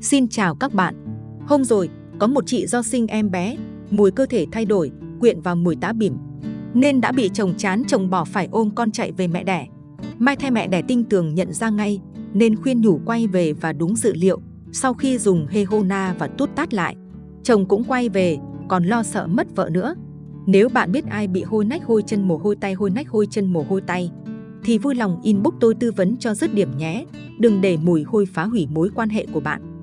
Xin chào các bạn. Hôm rồi, có một chị do sinh em bé, mùi cơ thể thay đổi, quyện vào mùi tá bỉm. Nên đã bị chồng chán chồng bỏ phải ôm con chạy về mẹ đẻ. Mai thay mẹ đẻ tinh tường nhận ra ngay, nên khuyên nhủ quay về và đúng dự liệu. Sau khi dùng Hehona và tút tát lại, chồng cũng quay về, còn lo sợ mất vợ nữa. Nếu bạn biết ai bị hôi nách hôi chân mồ hôi tay hôi nách hôi chân mồ hôi tay, thì vui lòng inbox tôi tư vấn cho dứt điểm nhé. Đừng để mùi hôi phá hủy mối quan hệ của bạn.